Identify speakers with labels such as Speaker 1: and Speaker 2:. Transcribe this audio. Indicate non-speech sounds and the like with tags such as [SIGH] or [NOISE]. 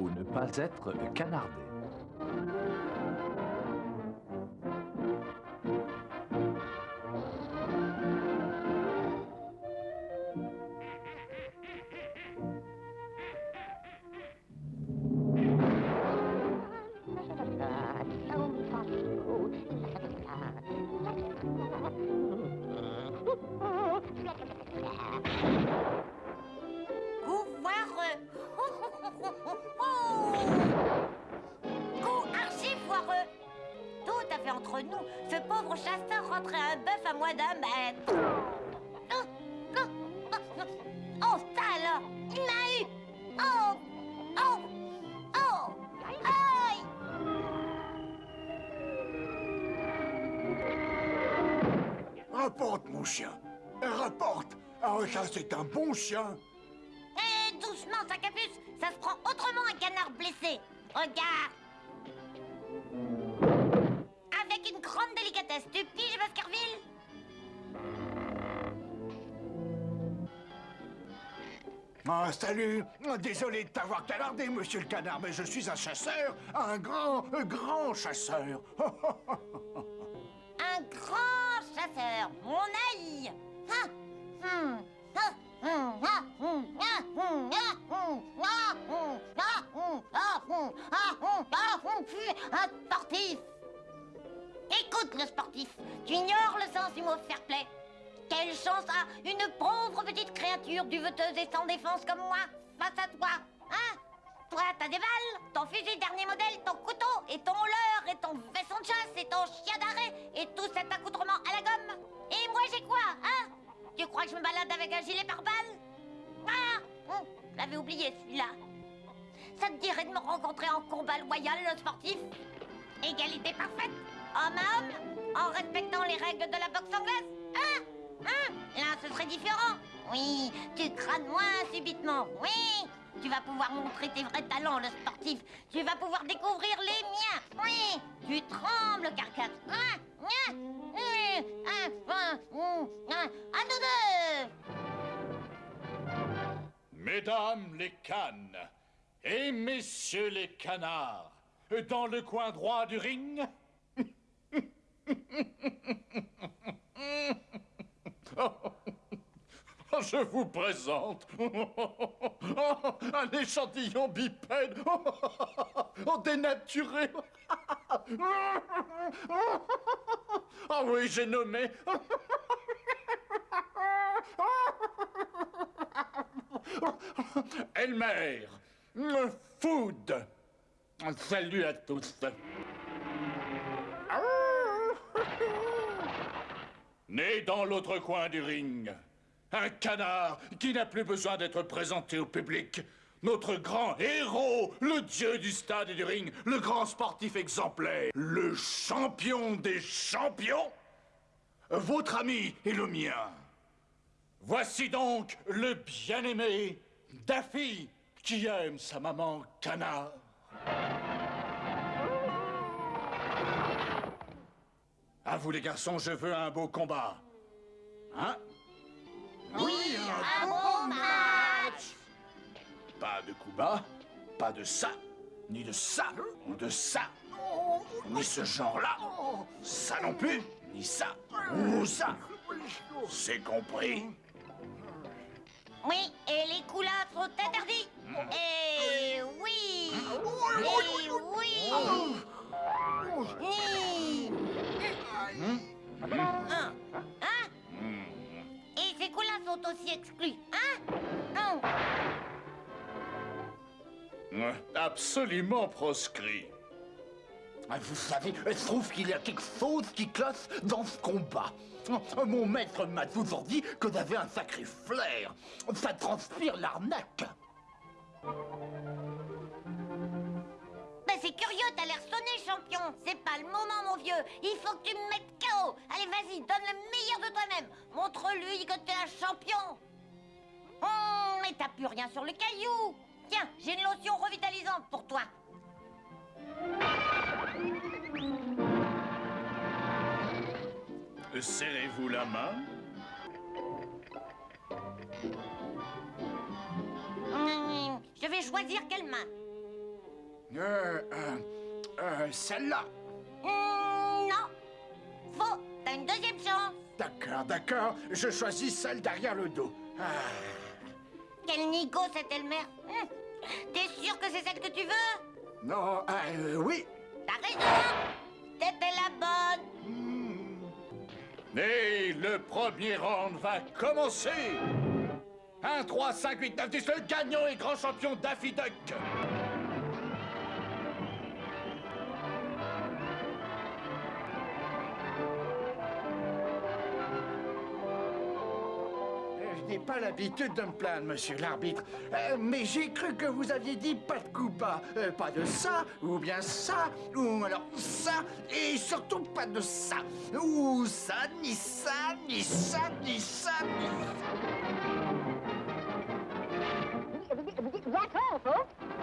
Speaker 1: ou ne pas être canardé. [LAUGHS]
Speaker 2: Coup archi foireux Tout à fait entre nous, ce pauvre chasseur rentrait un bœuf à moins d'un mètre Oh, ça alors Il m'a eu Oh Oh Oh Aïe
Speaker 3: Rapporte, mon chien. Rapporte. Ah, ça, c'est un bon chien.
Speaker 2: Doucement, Sacapus Ça se prend autrement un canard blessé Regarde Avec une grande délicatesse, tu piges, Baskerville
Speaker 3: Ah, salut. Désolé de t'avoir canardé, monsieur le canard, mais je suis un chasseur. Un grand, un grand chasseur. [LAUGHS]
Speaker 2: Un grand chasseur, mon aïe Ah, hum, ah, un sportif. Écoute le sportif, tu ignores le sens du mot fair play. Quelle chance a une pauvre petite créature duveteuse et sans défense comme moi face à toi, hein? Toi, t'as des balles, ton fusil dernier modèle, ton couteau et ton leurre et ton vaisseau de chasse et ton chien d'arrêt et tout cet accoutrement à la gomme. Et moi, j'ai quoi, hein? Tu crois que je me balade avec un gilet pare-balles Ah Je l'avais oublié, celui-là. Ça te dirait de me rencontrer en combat loyal, le sportif? Égalité parfaite, homme à homme, en respectant les règles de la boxe anglaise Hein Hein Là, ce serait différent. Oui, tu crânes moins subitement. Oui, tu vas pouvoir montrer tes vrais talents, le sportif. Tu vas pouvoir découvrir les miens. Oui, tu trembles, carcasse. Hein Hein
Speaker 4: Mesdames les cannes et messieurs les canards, dans le coin droit du ring. Je vous présente un échantillon bipède dénaturé. Ah oui, j'ai nommé Elmer Food. Salut à tous. [LAUGHS] Né dans l'autre coin du ring, un canard qui n'a plus besoin d'être présenté au public. Notre grand héros, le dieu du stade et du ring, le grand sportif exemplaire, le champion des champions, votre ami et le mien. Voici donc le bien-aimé Daffy qui aime sa maman canard. À vous les garçons, je veux un beau combat. Hein?
Speaker 2: Oui, un bon match
Speaker 4: Pas de coup bas, pas de ça, ni de ça, ou de ça, ni ce genre-là. Ça non plus, ni ça, ou ça. C'est compris
Speaker 2: coulasses sont interdits Et oui Et oui Hein Hein Et ces coulasses sont aussi exclus, hein
Speaker 4: Absolument proscrit.
Speaker 5: Ah, Vous savez, je trouve qu'il y a quelque chose qui cloche dans ce combat. Mon maître m'a toujours dit que j'avais un sacré flair. Ça transpire l'arnaque.
Speaker 2: Ben c'est curieux, t'as l'air sonné, champion. C'est pas le moment, mon vieux. Il faut que tu me mettes KO Allez, vas-y, donne le meilleur de toi-même. Montre-lui que t'es un champion. Hum, mais t'as plus rien sur le caillou. Tiens, j'ai une lotion revitalisante pour toi
Speaker 4: Serrez-vous la main?
Speaker 2: Hum, Je vais choisir quelle main
Speaker 4: Euh, euh, euh, celle-là.
Speaker 2: Hmm, non. Faux. T'as une deuxième chance.
Speaker 4: D'accord, d'accord. Je choisis celle derrière le dos. Ah.
Speaker 2: Quel nigo cette Elmer Hum. T'es sûr que c'est celle que tu veux?
Speaker 4: Non, euh, oui.
Speaker 2: T'as raison
Speaker 6: le premier round va commencer. 1, 3, 5, 8, 9, 10, le gagnant et grand champion Daffy Duck
Speaker 4: n'ai pas l'habitude de me plaindre, monsieur l'arbitre. Euh, mais j'ai cru que vous aviez dit pas de coup pas. Euh, pas de ça, ou bien ça, ou alors ça, et surtout pas de ça. Ou ça, ni ça, ni ça, ni ça, ni ça.
Speaker 2: Folks.